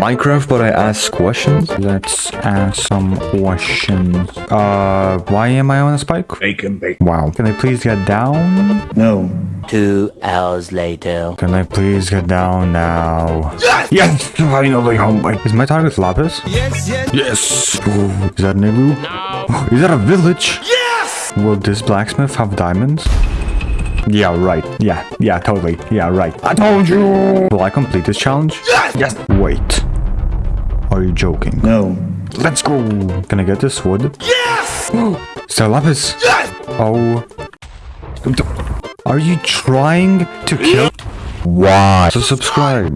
Minecraft, but I ask questions. Let's ask some questions. Uh, why am I on a spike? Bacon, bacon. Wow. Can I please get down? No. Two hours later. Can I please get down now? Yes! Yes! Finally! Oh my... Is my target Lapis? Yes, yes. Yes! Ooh, is that an igloo? No! Is that a village? Yes! Will this blacksmith have diamonds? Yeah, right. Yeah, yeah, totally. Yeah, right. I told you! Will I complete this challenge? Yes! Yes! Wait. Are you joking? No. Let's go! Can I get this wood? Yes! Is that Lapis? Yes! Oh. Are you trying to kill? Why? So subscribe.